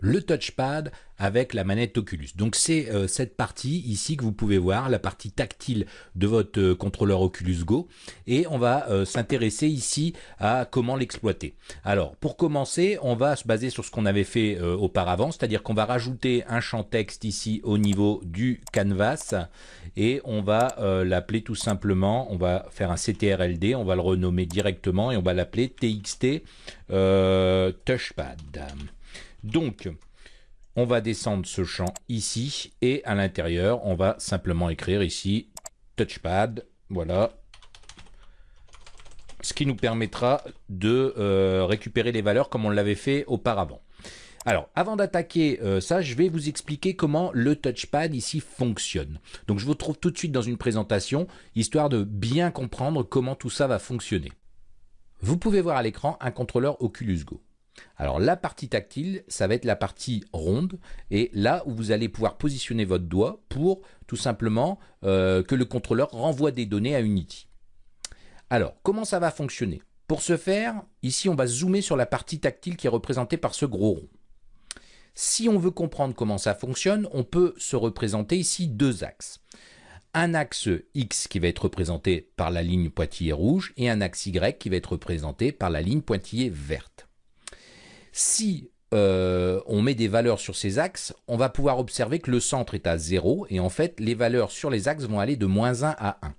le touchpad avec la manette Oculus. Donc c'est euh, cette partie ici que vous pouvez voir, la partie tactile de votre euh, contrôleur Oculus Go. Et on va euh, s'intéresser ici à comment l'exploiter. Alors pour commencer, on va se baser sur ce qu'on avait fait auparavant, c'est-à-dire qu'on va rajouter un champ texte ici au niveau du canvas et on va l'appeler tout simplement, on va faire un CTRLD, on va le renommer directement et on va l'appeler TXT Touchpad. Donc, on va descendre ce champ ici et à l'intérieur, on va simplement écrire ici touchpad. Voilà. Ce qui nous permettra de euh, récupérer les valeurs comme on l'avait fait auparavant. Alors, avant d'attaquer euh, ça, je vais vous expliquer comment le touchpad ici fonctionne. Donc, je vous retrouve tout de suite dans une présentation, histoire de bien comprendre comment tout ça va fonctionner. Vous pouvez voir à l'écran un contrôleur Oculus Go. Alors la partie tactile, ça va être la partie ronde, et là où vous allez pouvoir positionner votre doigt pour tout simplement euh, que le contrôleur renvoie des données à Unity. Alors, comment ça va fonctionner? Pour ce faire, ici on va zoomer sur la partie tactile qui est représentée par ce gros rond. Si on veut comprendre comment ça fonctionne, on peut se représenter ici deux axes un axe X qui va être représenté par la ligne pointillée rouge et un axe Y qui va être représenté par la ligne pointillée verte. Si euh, on met des valeurs sur ces axes, on va pouvoir observer que le centre est à 0 et en fait les valeurs sur les axes vont aller de moins 1 à 1.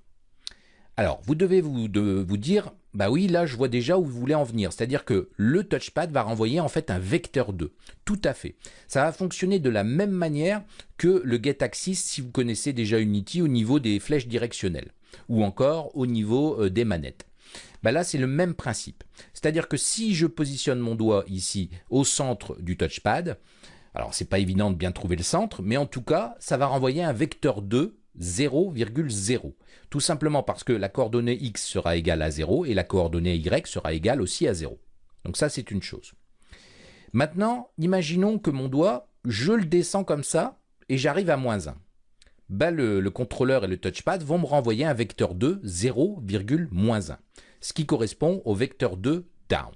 Alors vous devez vous, vous dire, bah oui là je vois déjà où vous voulez en venir, c'est-à-dire que le touchpad va renvoyer en fait un vecteur 2, tout à fait. Ça va fonctionner de la même manière que le getAxis si vous connaissez déjà Unity au niveau des flèches directionnelles ou encore au niveau euh, des manettes. Bah là, c'est le même principe. C'est-à-dire que si je positionne mon doigt ici au centre du touchpad, alors c'est pas évident de bien trouver le centre, mais en tout cas, ça va renvoyer un vecteur 2 0,0. Tout simplement parce que la coordonnée x sera égale à 0 et la coordonnée y sera égale aussi à 0. Donc ça, c'est une chose. Maintenant, imaginons que mon doigt, je le descends comme ça et j'arrive à moins 1. Bah, le, le, contrôleur et le touchpad vont me renvoyer un vecteur 2 0,1 ce qui correspond au vecteur 2 down.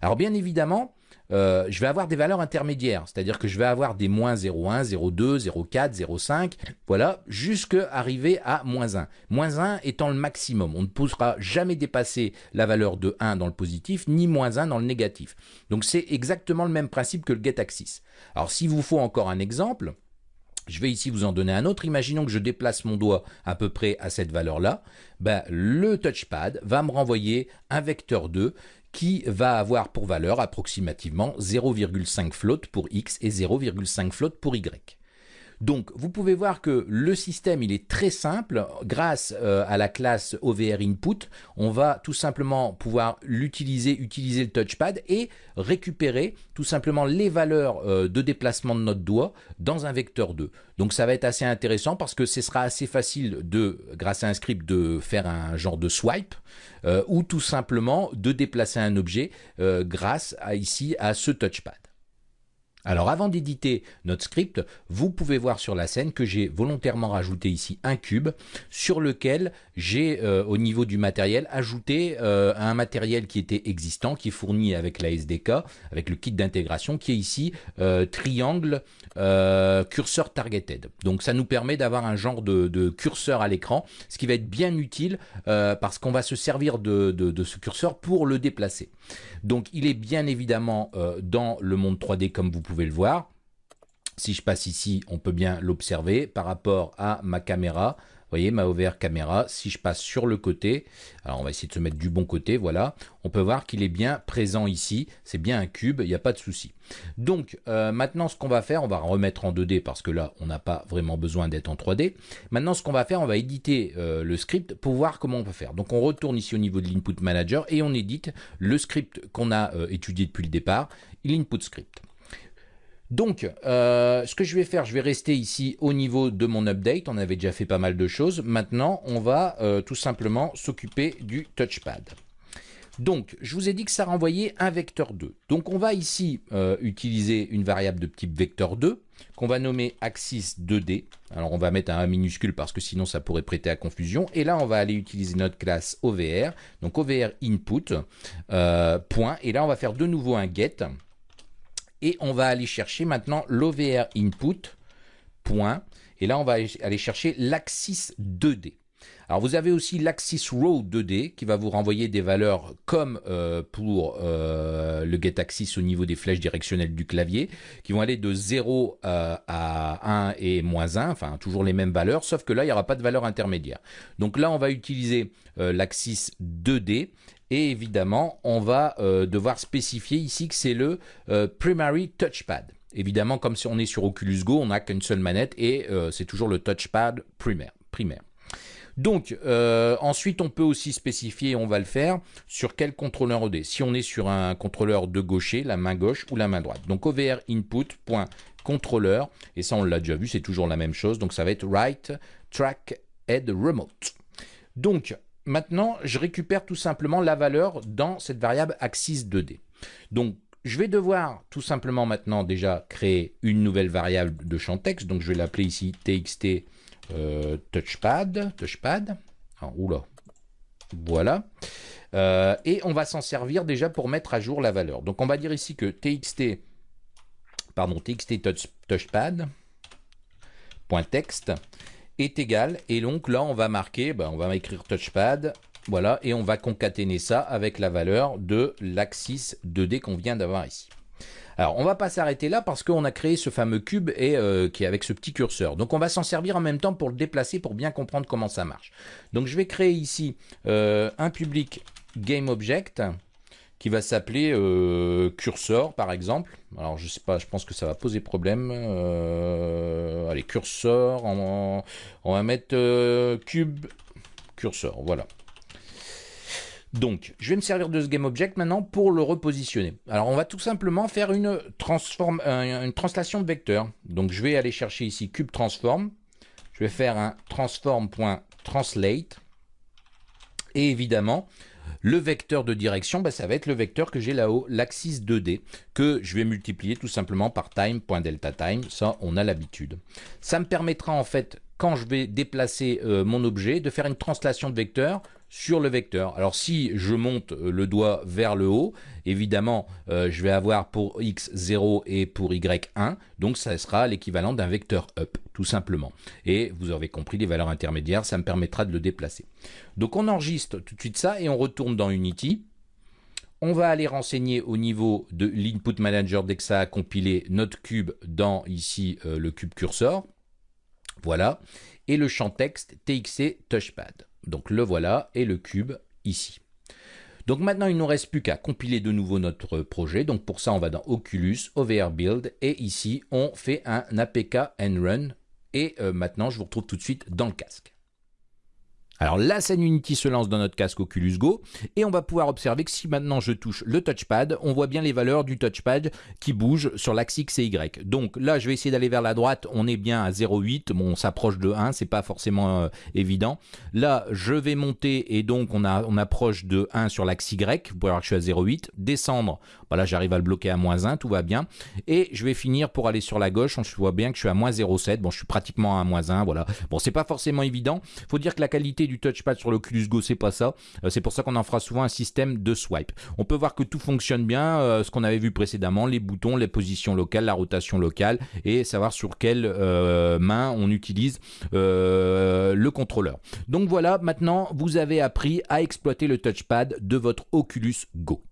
Alors bien évidemment, euh, je vais avoir des valeurs intermédiaires, c'est-à-dire que je vais avoir des moins 0,1, 0,2, 0,4, 0,5, voilà, jusqu'à arriver à moins 1. Moins 1 étant le maximum. On ne pourra jamais dépasser la valeur de 1 dans le positif, ni moins 1 dans le négatif. Donc c'est exactement le même principe que le getAxis. Alors s'il vous faut encore un exemple, je vais ici vous en donner un autre. Imaginons que je déplace mon doigt à peu près à cette valeur-là. Ben, le touchpad va me renvoyer un vecteur 2 qui va avoir pour valeur approximativement 0,5 float pour x et 0,5 float pour y. Donc, vous pouvez voir que le système, il est très simple. Grâce euh, à la classe OVR Input, on va tout simplement pouvoir l'utiliser, utiliser le touchpad et récupérer tout simplement les valeurs euh, de déplacement de notre doigt dans un vecteur 2. Donc, ça va être assez intéressant parce que ce sera assez facile de, grâce à un script, de faire un genre de swipe euh, ou tout simplement de déplacer un objet grâce à ici à ce touchpad. Alors avant d'éditer notre script, vous pouvez voir sur la scène que j'ai volontairement rajouté ici un cube sur lequel j'ai euh, au niveau du matériel ajouté euh, un matériel qui était existant, qui est fourni avec la SDK, avec le kit d'intégration qui est ici euh, triangle curseur targeted. Donc ça nous permet d'avoir un genre de, curseur à l'écran, ce qui va être bien utile parce qu'on va se servir de, ce curseur pour le déplacer. Donc il est bien évidemment dans le monde 3D comme vous pouvez pouvez le voir. Si je passe ici, on peut bien l'observer par rapport à ma caméra. Vous voyez, ma OVR caméra, si je passe sur le côté, alors on va essayer de se mettre du bon côté, voilà, on peut voir qu'il est bien présent ici, c'est bien un cube, il n'y a pas de souci. Donc euh, maintenant ce qu'on va faire, on va remettre en 2D parce que là on n'a pas vraiment besoin d'être en 3D. Maintenant ce qu'on va faire, on va éditer euh, le script pour voir comment on peut faire. Donc on retourne ici au niveau de l'input manager et on édite le script qu'on a euh, étudié depuis le départ, l'input script. Donc, euh, ce que je vais faire, je vais rester ici au niveau de mon update. On avait déjà fait pas mal de choses. Maintenant, on va euh, tout simplement s'occuper du touchpad. Donc, je vous ai dit que ça renvoyait un vecteur 2. Donc, on va ici euh, utiliser une variable de type vecteur 2 qu'on va nommer axis 2D. Alors, on va mettre un A minuscule parce que sinon, ça pourrait prêter à confusion. Et là, on va aller utiliser notre classe OVR. Donc, OVR input. Et là, on va faire de nouveau un get et on va aller chercher maintenant l'OVR input, point, et là on va aller chercher l'axis 2D. Alors vous avez aussi l'axis row 2D qui va vous renvoyer des valeurs comme euh, pour euh, le getAxis au niveau des flèches directionnelles du clavier, qui vont aller de 0 euh, à 1 et moins 1, enfin toujours les mêmes valeurs, sauf que là il n'y aura pas de valeur intermédiaire. Donc là on va utiliser l'axis 2D et évidemment on va devoir spécifier ici que c'est le primary touchpad. Évidemment, comme si on est sur Oculus Go, on n'a qu'une seule manette et c'est toujours le touchpad primaire. Donc, euh, ensuite, on peut aussi spécifier, on va le faire, sur quel contrôleur OD. Si on est sur un contrôleur de gaucher, la main gauche ou la main droite. Donc, OVR input.contrôleur, et ça, on l'a déjà vu, c'est toujours la même chose. Donc, ça va être right track head remote. Donc, maintenant, je récupère tout simplement la valeur dans cette variable axis 2D. Donc, je vais devoir tout simplement maintenant déjà créer une nouvelle variable de champ texte. Donc, je vais l'appeler ici txt euh, touchpad, touchpad, ah, oula, voilà. Euh, et on va s'en servir déjà pour mettre à jour la valeur. Donc on va dire ici que txt, pardon, txt touchpad, est égal, et donc là on va marquer, ben, on va écrire touchpad, voilà, et on va concaténer ça avec la valeur de l'axis 2D qu'on vient d'avoir ici. Alors, on va pas s'arrêter là parce qu'on a créé ce fameux cube et, euh, qui est avec ce petit curseur. Donc, on va s'en servir en même temps pour le déplacer pour bien comprendre comment ça marche. Donc, je vais créer ici euh, un public GameObject qui va s'appeler euh, cursor par exemple. Alors je sais pas, je pense que ça va poser problème. allez, cursor, on, va mettre cube cursor, voilà. Donc, je vais me servir de ce GameObject maintenant pour le repositionner. Alors, on va tout simplement faire une, transform, euh, une translation de vecteur. Donc, je vais aller chercher ici cube transform. Je vais faire un transform.translate. Et évidemment, le vecteur de direction, bah, ça va être le vecteur que j'ai là-haut, l'axis 2D, que je vais multiplier tout simplement par time.deltaTime. Ça, on a l'habitude. Ça me permettra en fait, quand je vais déplacer euh, mon objet, de faire une translation de vecteur sur le vecteur. Alors si je monte euh, le doigt vers le haut, évidemment, euh, je vais avoir pour x 0 et pour y 1, donc ça sera l'équivalent d'un vecteur up, tout simplement. Et vous avez compris, les valeurs intermédiaires, ça me permettra de le déplacer. Donc on enregistre tout de suite ça et on retourne dans Unity. On va aller renseigner au niveau de l'input manager dès que ça a compilé notre cube dans ici euh, le cube cursor. Voilà. Et le champ texte TXC touchpad. Donc le voilà et le cube ici. Donc maintenant, il ne nous reste plus qu'à compiler de nouveau notre projet. Donc pour ça, on va dans Oculus, OVR Build, et ici, on fait un APK run. Et euh, maintenant, je vous retrouve tout de suite dans le casque. Alors la scène Unity se lance dans notre casque Oculus Go et on va pouvoir observer que si maintenant je touche le touchpad, on voit bien les valeurs du touchpad qui bougent sur l'axe X et Y. Donc là, je vais essayer d'aller vers la droite, on est bien à 0,8, bon, on s'approche de 1, c'est pas forcément euh, évident. Là, je vais monter et donc on, approche de 1 sur l'axe Y, vous pouvez voir que je suis à 0,8. Descendre, voilà, j'arrive à le bloquer à moins 1, tout va bien. Et je vais finir pour aller sur la gauche, on voit bien que je suis à moins 0,7, bon, je suis pratiquement à moins 1, voilà. Bon, c'est pas forcément évident, faut dire que la qualité du touchpad sur l'Oculus Go, c'est pas ça. Euh, c'est pour ça qu'on en fera souvent un système de swipe. On peut voir que tout fonctionne bien, euh, ce qu'on avait vu précédemment, les boutons, les positions locales, la rotation locale, et savoir sur quelle euh, main on utilise le contrôleur. Donc voilà, maintenant vous avez appris à exploiter le touchpad de votre Oculus Go.